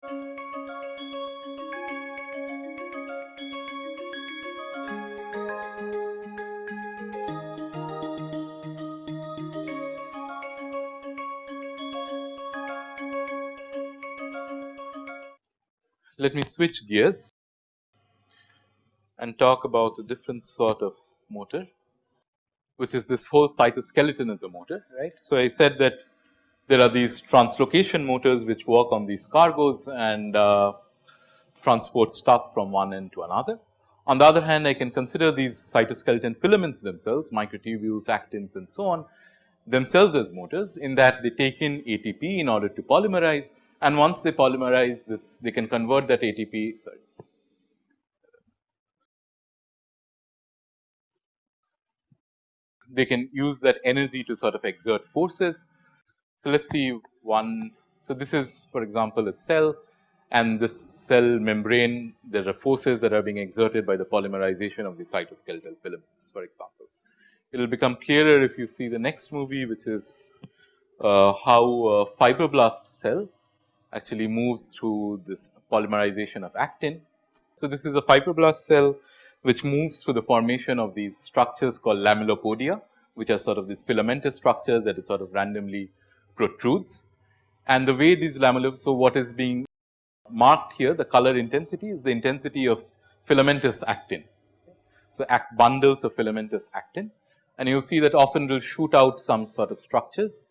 Let me switch gears and talk about a different sort of motor which is this whole cytoskeleton as a motor right. So, I said that there are these translocation motors which work on these cargoes and uh, transport stuff from one end to another. On the other hand I can consider these cytoskeleton filaments themselves microtubules, actins and so on themselves as motors in that they take in ATP in order to polymerize and once they polymerize this they can convert that ATP sorry they can use that energy to sort of exert forces. So, let us see one. So, this is for example, a cell and this cell membrane there are forces that are being exerted by the polymerization of the cytoskeletal filaments for example. It will become clearer if you see the next movie which is uh, how a fibroblast cell actually moves through this polymerization of actin. So, this is a fibroblast cell which moves through the formation of these structures called lamellopodia, which are sort of these filamentous structures that it sort of randomly protrudes. And the way these lamellar, so what is being marked here, the color intensity is the intensity of filamentous actin. So, act bundles of filamentous actin and you will see that often will shoot out some sort of structures,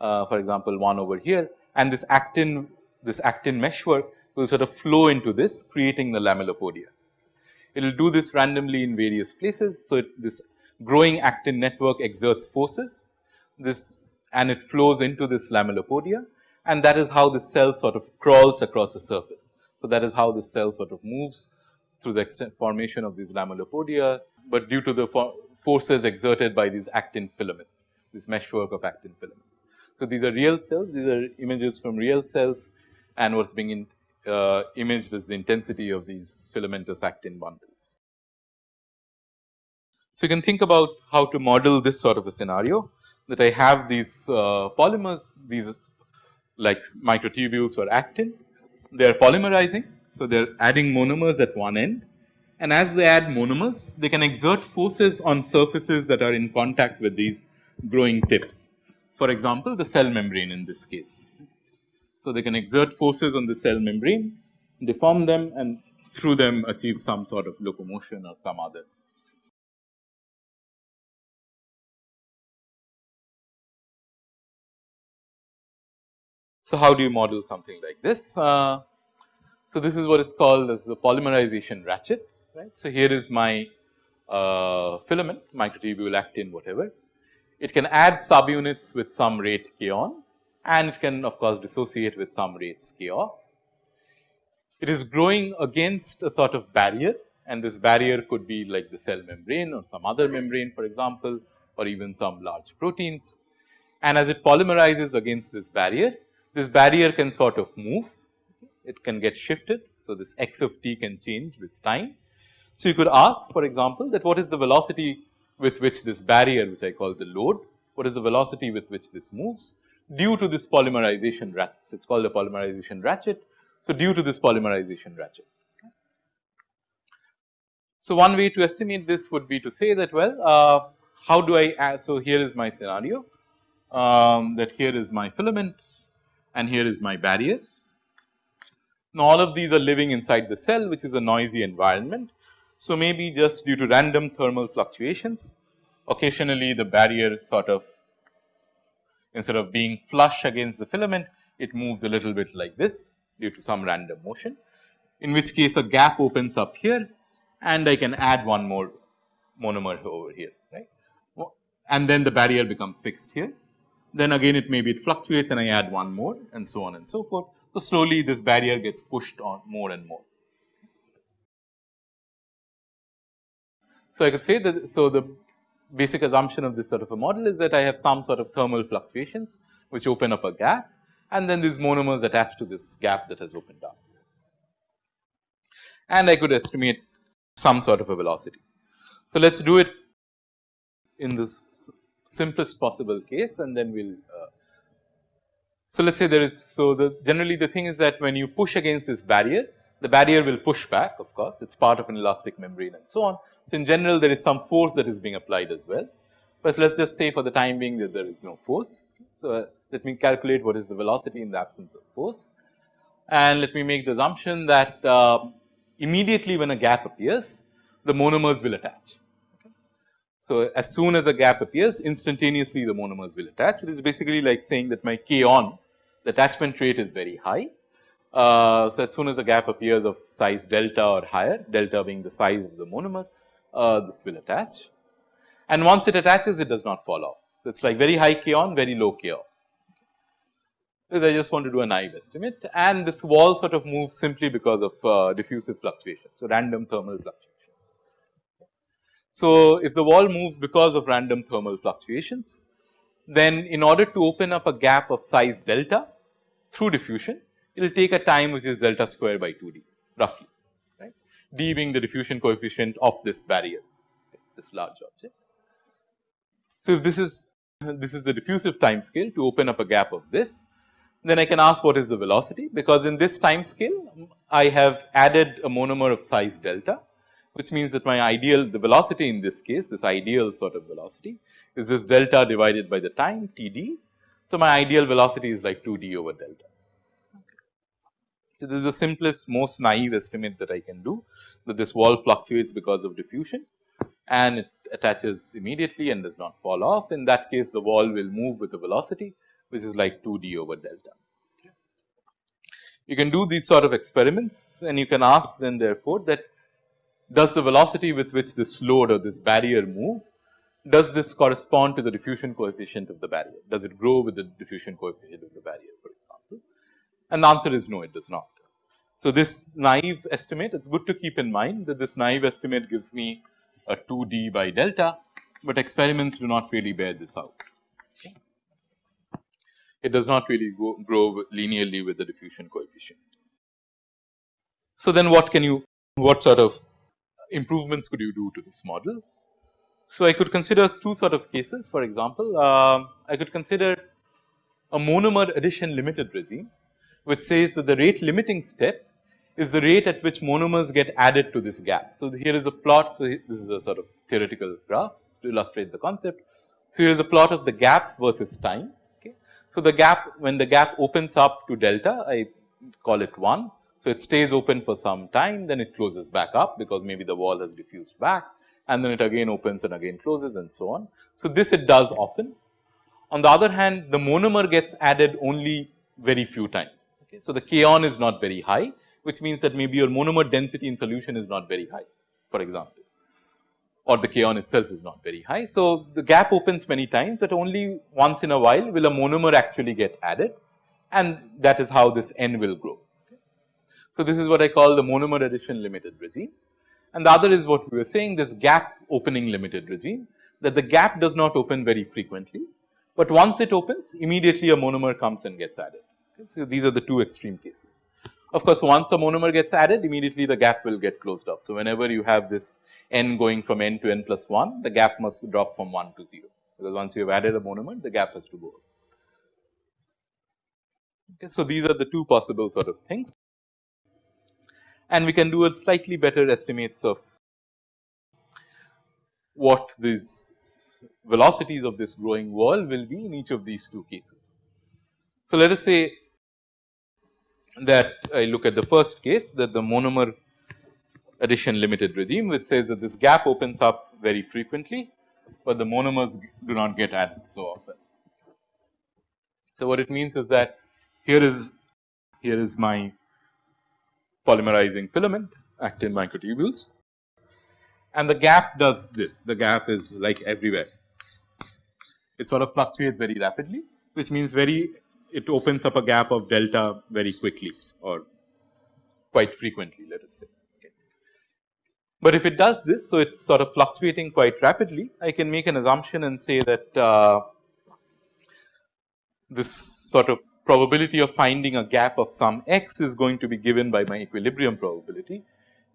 uh, for example, one over here and this actin, this actin meshwork will sort of flow into this creating the lamellopodia it will do this randomly in various places. So, it, this growing actin network exerts forces this and it flows into this lamellopodia and that is how the cell sort of crawls across the surface. So, that is how the cell sort of moves through the extent formation of these lamellopodia, but due to the for forces exerted by these actin filaments, this meshwork of actin filaments. So, these are real cells, these are images from real cells and what is being in, uh, imaged is the intensity of these filamentous actin bundles. So, you can think about how to model this sort of a scenario that I have these uh, polymers, these like microtubules or actin, they are polymerizing. So, they are adding monomers at one end and as they add monomers, they can exert forces on surfaces that are in contact with these growing tips. For example, the cell membrane in this case. So, they can exert forces on the cell membrane, deform them and through them achieve some sort of locomotion or some other. So, how do you model something like this? Uh, so, this is what is called as the polymerization ratchet, right. So, here is my uh, filament, microtubule, actin, whatever. It can add subunits with some rate k on and it can of course dissociate with some rates k off. It is growing against a sort of barrier and this barrier could be like the cell membrane or some other membrane for example or even some large proteins. And as it polymerizes against this barrier, this barrier can sort of move, it can get shifted. So, this x of t can change with time. So, you could ask for example that what is the velocity with which this barrier which I call the load, what is the velocity with which this moves due to this polymerization ratchet. It is called a polymerization ratchet. So, due to this polymerization ratchet. So, one way to estimate this would be to say that well, uh, how do I, so here is my scenario um, that here is my filament and here is my barrier. Now, all of these are living inside the cell which is a noisy environment. So, maybe just due to random thermal fluctuations occasionally the barrier sort of instead of being flush against the filament, it moves a little bit like this due to some random motion, in which case a gap opens up here and I can add one more monomer over here, right. And then the barrier becomes fixed here. Then again it maybe it fluctuates and I add one more and so on and so forth. So, slowly this barrier gets pushed on more and more. So, I could say that, so the basic assumption of this sort of a model is that I have some sort of thermal fluctuations which open up a gap and then these monomers attached to this gap that has opened up. And I could estimate some sort of a velocity. So, let us do it in this simplest possible case and then we will uh, So, let us say there is, so the generally the thing is that when you push against this barrier, the barrier will push back of course, it is part of an elastic membrane and so on. So, in general there is some force that is being applied as well, but let us just say for the time being that there is no force. So, uh, let me calculate what is the velocity in the absence of force and let me make the assumption that uh, immediately when a gap appears, the monomers will attach. So, as soon as a gap appears instantaneously the monomers will attach. It is basically like saying that my k on the attachment rate is very high. Uh, so, as soon as a gap appears of size delta or higher, delta being the size of the monomer, uh, this will attach. And once it attaches, it does not fall off. So, it is like very high k on, very low k off. I just want to do a naive estimate and this wall sort of moves simply because of uh, diffusive fluctuations. So, random thermal fluctuations. So, if the wall moves because of random thermal fluctuations, then in order to open up a gap of size delta through diffusion, it will take a time which is delta square by 2 d roughly, right, d being the diffusion coefficient of this barrier, this large object. So, if this is this is the diffusive time scale to open up a gap of this, then I can ask what is the velocity because in this time scale I have added a monomer of size delta which means that my ideal the velocity in this case this ideal sort of velocity is this delta divided by the time T d. So, my ideal velocity is like 2 d over delta. So, this is the simplest most naive estimate that I can do that this wall fluctuates because of diffusion and it attaches immediately and does not fall off. In that case the wall will move with the velocity which is like 2 d over delta. You can do these sort of experiments and you can ask then therefore that does the velocity with which this load or this barrier move, does this correspond to the diffusion coefficient of the barrier? Does it grow with the diffusion coefficient of the barrier for example? And the answer is no, it does not. So, this naive estimate, it is good to keep in mind that this naive estimate gives me a 2 d by delta, but experiments do not really bear this out it does not really go, grow linearly with the diffusion coefficient. So, then what can you, what sort of improvements could you do to this model? So, I could consider two sort of cases for example, uh, I could consider a monomer addition limited regime which says that the rate limiting step is the rate at which monomers get added to this gap. So, here is a plot. So, this is a sort of theoretical graphs to illustrate the concept. So, here is a plot of the gap versus time so, the gap when the gap opens up to delta I call it 1. So, it stays open for some time then it closes back up because maybe the wall has diffused back and then it again opens and again closes and so on. So, this it does often. On the other hand the monomer gets added only very few times. Okay. So, the k on is not very high which means that maybe your monomer density in solution is not very high for example or the k on itself is not very high. So, the gap opens many times, but only once in a while will a monomer actually get added and that is how this n will grow. So, this is what I call the monomer addition limited regime and the other is what we were saying this gap opening limited regime that the gap does not open very frequently, but once it opens immediately a monomer comes and gets added. Okay. So, these are the two extreme cases. Of course, once a monomer gets added immediately the gap will get closed up. So, whenever you have this n going from n to n plus 1, the gap must drop from 1 to 0, because once you have added a monomer, the gap has to go. Okay, so, these are the two possible sort of things and we can do a slightly better estimates of what these velocities of this growing wall will be in each of these two cases. So, let us say that I look at the first case that the monomer addition limited regime which says that this gap opens up very frequently, but the monomers do not get added so often. So, what it means is that here is here is my polymerizing filament actin microtubules. And the gap does this. The gap is like everywhere. It sort of fluctuates very rapidly which means very it opens up a gap of delta very quickly or quite frequently let us say. But if it does this, so it is sort of fluctuating quite rapidly, I can make an assumption and say that uh, this sort of probability of finding a gap of some x is going to be given by my equilibrium probability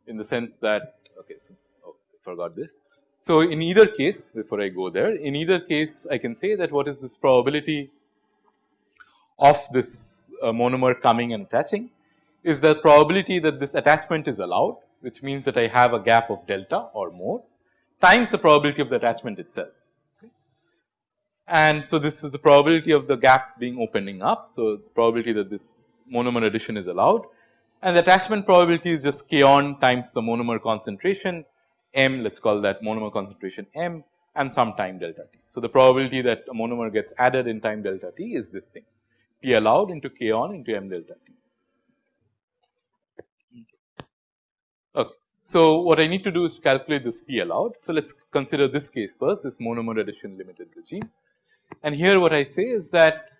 in the sense that okay so oh, I forgot this. So, in either case before I go there in either case I can say that what is this probability of this uh, monomer coming and attaching is the probability that this attachment is allowed which means that I have a gap of delta or more times the probability of the attachment itself. And so, this is the probability of the gap being opening up. So, probability that this monomer addition is allowed and the attachment probability is just k on times the monomer concentration m let us call that monomer concentration m and some time delta t. So, the probability that a monomer gets added in time delta t is this thing p allowed into k on into m delta t. Okay. So, what I need to do is calculate this p allowed. So, let us consider this case first this monomer addition limited regime and here what I say is that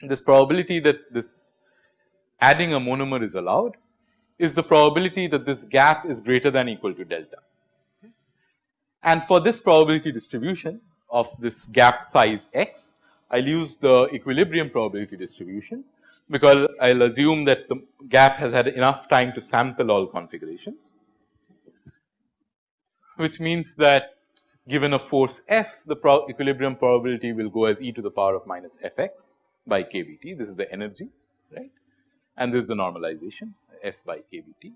this probability that this adding a monomer is allowed is the probability that this gap is greater than equal to delta. And for this probability distribution of this gap size x, I will use the equilibrium probability distribution because I will assume that the gap has had enough time to sample all configurations, which means that given a force F, the pro equilibrium probability will go as e to the power of minus f x by k b t. This is the energy, right, and this is the normalization f by k b t.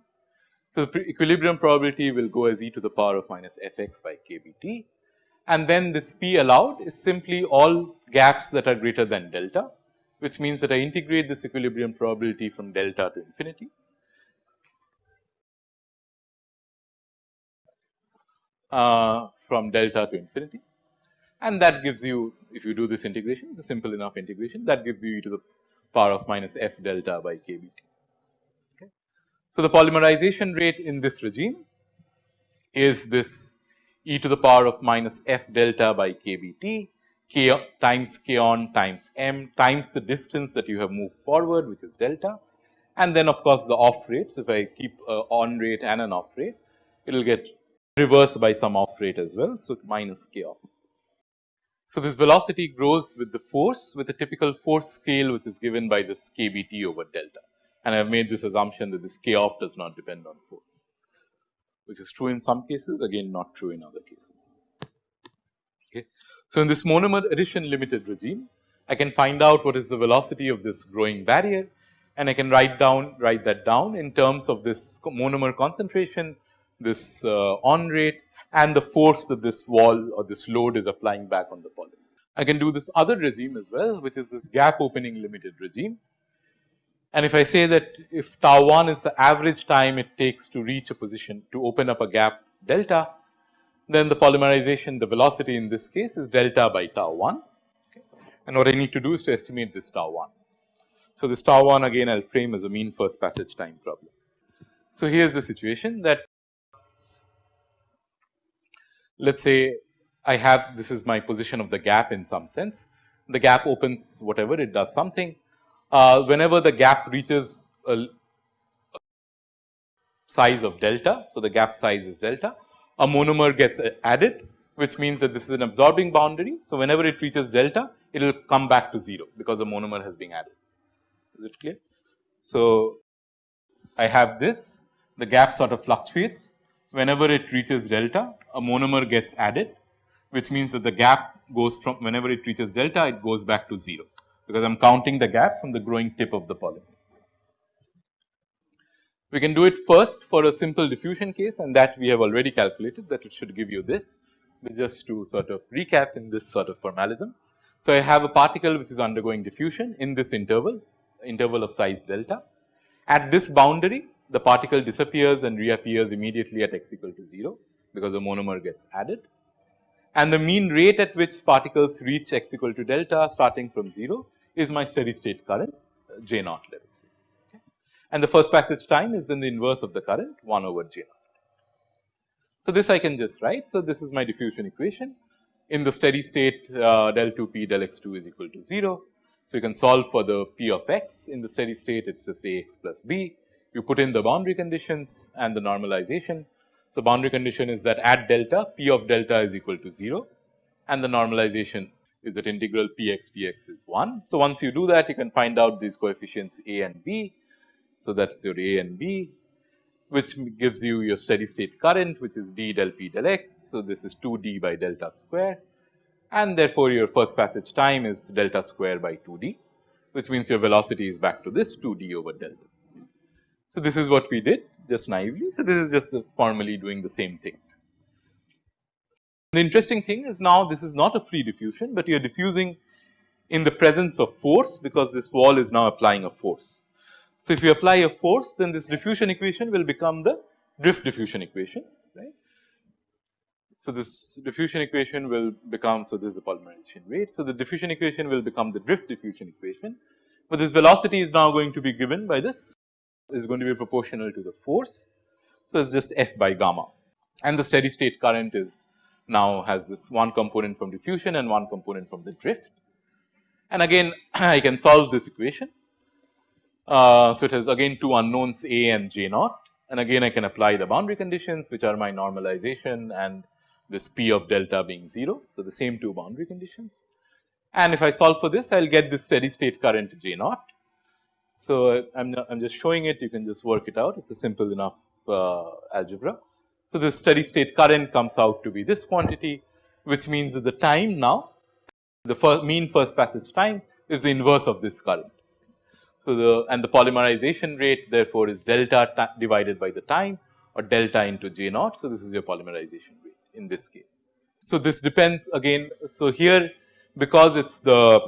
So, the equilibrium probability will go as e to the power of minus f x by k b t and then this p allowed is simply all gaps that are greater than delta which means that I integrate this equilibrium probability from delta to infinity. Uh, from delta to infinity and that gives you if you do this integration it is a simple enough integration that gives you e to the power of minus f delta by k b t. Okay. So, the polymerization rate in this regime is this e to the power of minus f delta by k b t k times k on times m times the distance that you have moved forward which is delta and then of course, the off rate. So, if I keep a on rate and an off rate it will get reversed by some off rate as well. So, minus k off. So, this velocity grows with the force with a typical force scale which is given by this k b t over delta and I have made this assumption that this k off does not depend on force which is true in some cases again not true in other cases. Okay. So, in this monomer addition limited regime I can find out what is the velocity of this growing barrier and I can write down write that down in terms of this monomer concentration this uh, on rate and the force that this wall or this load is applying back on the polymer. I can do this other regime as well which is this gap opening limited regime. And if I say that if tau 1 is the average time it takes to reach a position to open up a gap delta, then the polymerization the velocity in this case is delta by tau 1 okay. and what I need to do is to estimate this tau 1. So, this tau 1 again I will frame as a mean first passage time problem. So, here is the situation that let us say I have this is my position of the gap in some sense. The gap opens whatever it does something. Uh, whenever the gap reaches a, size of delta. So, the gap size is delta. A monomer gets added which means that this is an absorbing boundary. So, whenever it reaches delta it will come back to 0 because the monomer has been added. Is it clear? So, I have this the gap sort of fluctuates whenever it reaches delta a monomer gets added which means that the gap goes from whenever it reaches delta it goes back to 0 because I am counting the gap from the growing tip of the polymer. We can do it first for a simple diffusion case and that we have already calculated that it should give you this but just to sort of recap in this sort of formalism. So, I have a particle which is undergoing diffusion in this interval interval of size delta. At this boundary the particle disappears and reappears immediately at x equal to 0 because the monomer gets added and the mean rate at which particles reach x equal to delta starting from 0 is my steady state current J naught let us say okay. and the first passage time is then the inverse of the current 1 over J naught. So, this I can just write. So, this is my diffusion equation in the steady state uh, del 2 p del x 2 is equal to 0. So, you can solve for the p of x in the steady state it is just a x plus b you put in the boundary conditions and the normalization. So, boundary condition is that at delta p of delta is equal to 0 and the normalization is that integral p x p x is 1. So, once you do that you can find out these coefficients a and b. So, that is your a and b which gives you your steady state current which is d del p del x. So, this is 2 d by delta square and therefore, your first passage time is delta square by 2 d which means your velocity is back to this 2 d over delta. So, this is what we did just naively. So, this is just formally doing the same thing. The interesting thing is now this is not a free diffusion, but you are diffusing in the presence of force because this wall is now applying a force. So, if you apply a force then this diffusion equation will become the drift diffusion equation right. So, this diffusion equation will become so this is the polymerization rate. So, the diffusion equation will become the drift diffusion equation, but this velocity is now going to be given by this is going to be proportional to the force. So, it is just f by gamma and the steady state current is now has this one component from diffusion and one component from the drift. And again I can solve this equation. Uh, so, it has again two unknowns A and J naught and again I can apply the boundary conditions which are my normalization and this P of delta being 0. So, the same two boundary conditions and if I solve for this I will get this steady state current J naught. So, I am I'm just showing it you can just work it out it is a simple enough uh, algebra. So, the steady state current comes out to be this quantity which means that the time now the first mean first passage time is the inverse of this current. So, the and the polymerization rate therefore, is delta divided by the time or delta into J naught. So, this is your polymerization rate in this case. So, this depends again. So, here because it is the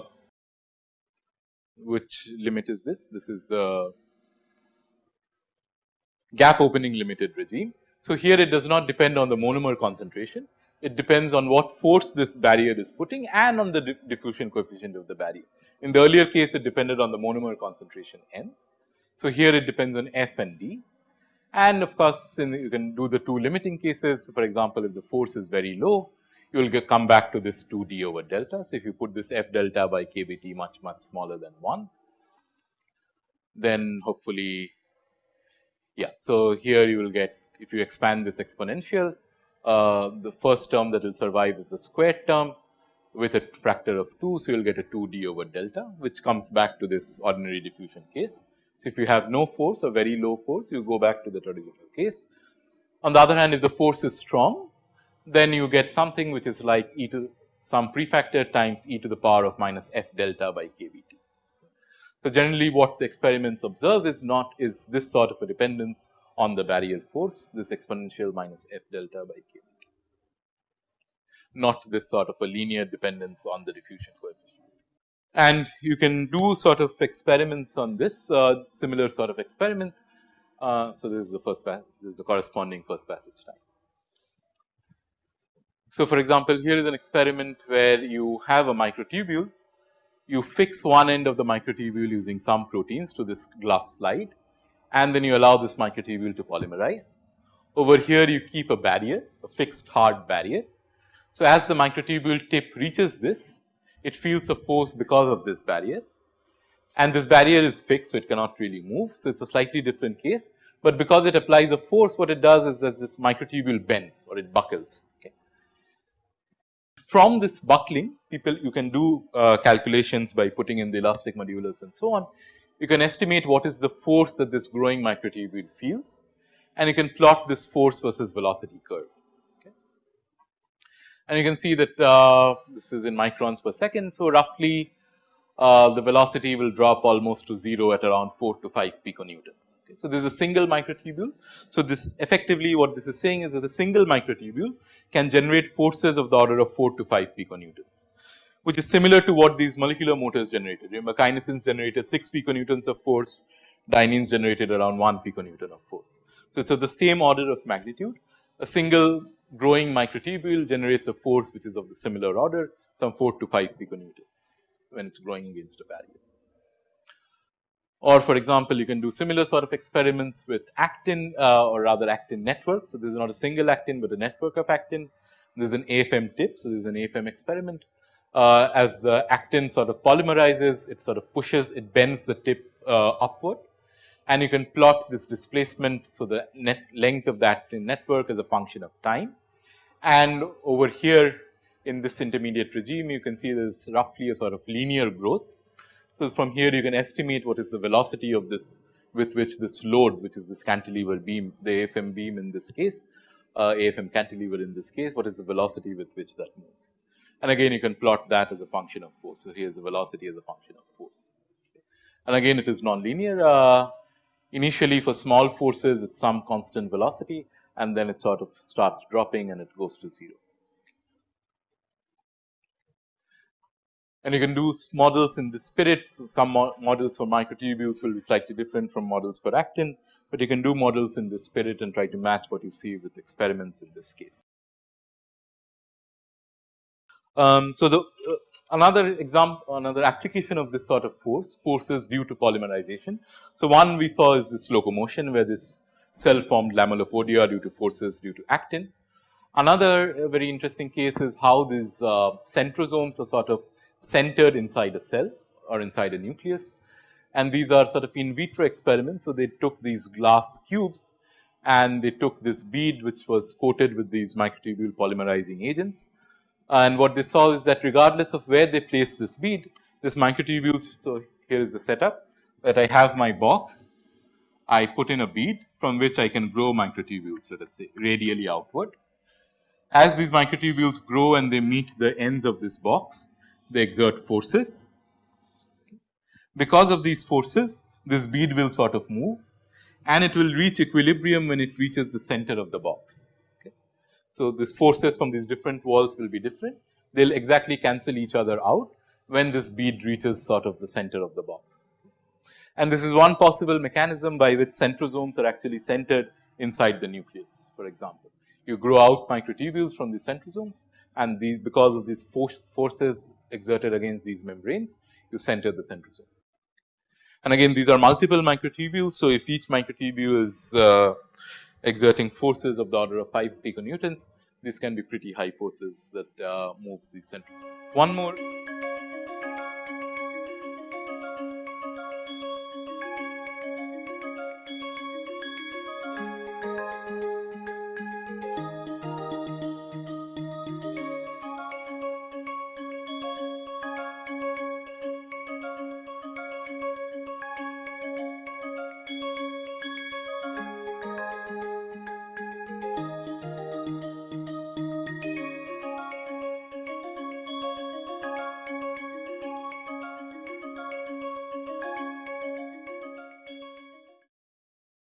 which limit is this? This is the gap opening limited regime. So, here it does not depend on the monomer concentration, it depends on what force this barrier is putting and on the diffusion coefficient of the barrier. In the earlier case it depended on the monomer concentration n. So, here it depends on f and d and of course, you can do the two limiting cases for example, if the force is very low you will get come back to this 2 d over delta. So, if you put this f delta by kBt much much smaller than 1 then hopefully yeah. So, here you will get if you expand this exponential, uh, the first term that will survive is the squared term with a factor of 2. So, you will get a 2 d over delta which comes back to this ordinary diffusion case. So, if you have no force or very low force you go back to the traditional case. On the other hand if the force is strong then you get something which is like e to some prefactor times e to the power of minus f delta by kBt. So, generally what the experiments observe is not is this sort of a dependence on the barrier force this exponential minus f delta by k not this sort of a linear dependence on the diffusion coefficient. And you can do sort of experiments on this uh, similar sort of experiments. Uh, so, this is the first this is the corresponding first passage time. So, for example, here is an experiment where you have a microtubule, you fix one end of the microtubule using some proteins to this glass slide and then you allow this microtubule to polymerize. Over here you keep a barrier, a fixed hard barrier. So, as the microtubule tip reaches this, it feels a force because of this barrier and this barrier is fixed, so it cannot really move. So, it is a slightly different case, but because it applies a force what it does is that this microtubule bends or it buckles. Okay. From this buckling people you can do uh, calculations by putting in the elastic modulus and so on you can estimate what is the force that this growing microtubule feels and you can plot this force versus velocity curve. Okay. And you can see that uh, this is in microns per second. So, roughly uh, the velocity will drop almost to 0 at around 4 to 5 piconewtons. Okay. So, this is a single microtubule. So, this effectively what this is saying is that a single microtubule can generate forces of the order of 4 to 5 piconewtons which is similar to what these molecular motors generated. Remember kinesins generated 6 piconewtons of force, dyneins generated around 1 piconewton of force. So, it's of the same order of magnitude. A single growing microtubule generates a force which is of the similar order, some 4 to 5 piconewtons when it's growing against a barrier. Or for example, you can do similar sort of experiments with actin uh, or rather actin networks. So, this is not a single actin, but a network of actin. This is an AFM tip. So, this is an AFM experiment uh, as the actin sort of polymerizes, it sort of pushes, it bends the tip uh, upward and you can plot this displacement. So, the net length of the actin network is a function of time and over here in this intermediate regime you can see there is roughly a sort of linear growth. So, from here you can estimate what is the velocity of this with which this load which is this cantilever beam the AFM beam in this case uh, AFM cantilever in this case what is the velocity with which that moves. And again you can plot that as a function of force. So, here is the velocity as a function of force. and again it is nonlinear uh, initially for small forces with some constant velocity and then it sort of starts dropping and it goes to 0. And you can do models in the spirit. So some mo models for microtubules will be slightly different from models for actin, but you can do models in the spirit and try to match what you see with experiments in this case. Um, so the uh, another example, another application of this sort of force, forces due to polymerization. So one we saw is this locomotion where this cell formed lamellopodia due to forces due to actin. Another uh, very interesting case is how these uh, centrosomes are sort of centered inside a cell or inside a nucleus. And these are sort of in vitro experiments. So, they took these glass cubes and they took this bead which was coated with these microtubule polymerizing agents. And what they saw is that regardless of where they place this bead, this microtubules. So, here is the setup that I have my box. I put in a bead from which I can grow microtubules let us say radially outward. As these microtubules grow and they meet the ends of this box, they exert forces. Because of these forces, this bead will sort of move and it will reach equilibrium when it reaches the center of the box. Okay. So, these forces from these different walls will be different. They will exactly cancel each other out when this bead reaches sort of the center of the box. And this is one possible mechanism by which centrosomes are actually centered inside the nucleus, for example. You grow out microtubules from the centrosomes and these because of these forces exerted against these membranes, you center the centrosome. And again these are multiple microtubules. So, if each microtubule is uh, exerting forces of the order of 5 piconewtons, these can be pretty high forces that uh, moves the centrosome. One more